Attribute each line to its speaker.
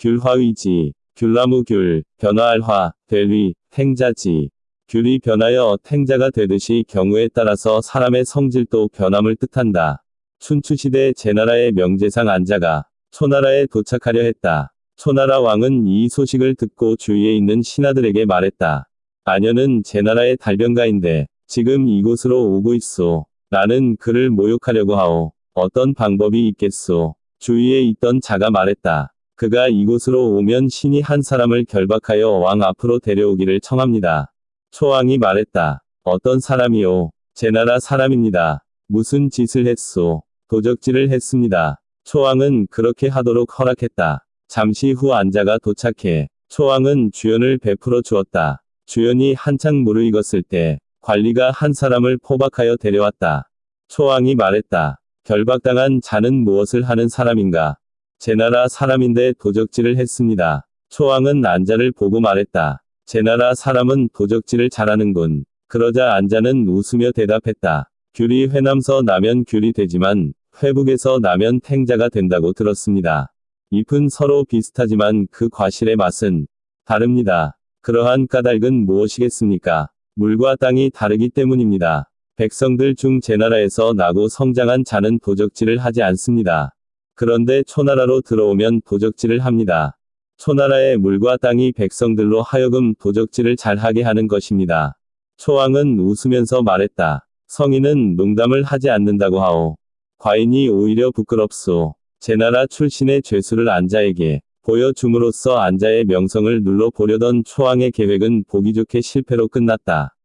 Speaker 1: 귤화위지, 귤나무 귤, 변화할 화, 될위, 탱자지. 귤이 변하여 탱자가 되듯이 경우에 따라서 사람의 성질도 변함을 뜻한다. 춘추시대 제나라의 명제상 안자가 초나라에 도착하려 했다. 초나라 왕은 이 소식을 듣고 주위에 있는 신하들에게 말했다. 아녀는 제나라의 달변가인데 지금 이곳으로 오고 있소. 나는 그를 모욕하려고 하오. 어떤 방법이 있겠소. 주위에 있던 자가 말했다. 그가 이곳으로 오면 신이 한 사람을 결박하여 왕 앞으로 데려오기를 청합니다. 초왕이 말했다. 어떤 사람이요? 제 나라 사람입니다. 무슨 짓을 했소? 도적질을 했습니다. 초왕은 그렇게 하도록 허락했다. 잠시 후 안자가 도착해 초왕은 주연을 베풀어 주었다. 주연이 한창 무르익었을 때 관리가 한 사람을 포박하여 데려왔다. 초왕이 말했다. 결박당한 자는 무엇을 하는 사람인가? 제 나라 사람인데 도적질을 했습니다. 초왕은 안자를 보고 말했다. 제 나라 사람은 도적질을 잘하는군. 그러자 안자는 웃으며 대답했다. 귤이 회남서 나면 귤이 되지만 회북에서 나면 탱자가 된다고 들었습니다. 잎은 서로 비슷하지만 그 과실의 맛은 다릅니다. 그러한 까닭은 무엇이겠습니까? 물과 땅이 다르기 때문입니다. 백성들 중 제 나라에서 나고 성장한 자는 도적질을 하지 않습니다. 그런데 초나라로 들어오면 도적질을 합니다. 초나라의 물과 땅이 백성들로 하여금 도적질을 잘하게 하는 것입니다. 초왕은 웃으면서 말했다. 성인은 농담을 하지 않는다고 하오. 과인이 오히려 부끄럽소. 제 나라 출신의 죄수를 안자에게 보여줌으로써 안자의 명성을 눌러보려던 초왕의 계획은 보기 좋게 실패로 끝났다.